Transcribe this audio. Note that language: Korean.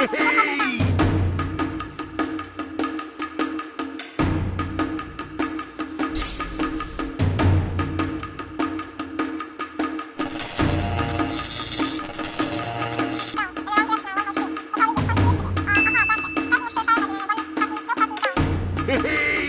Hehehe Hee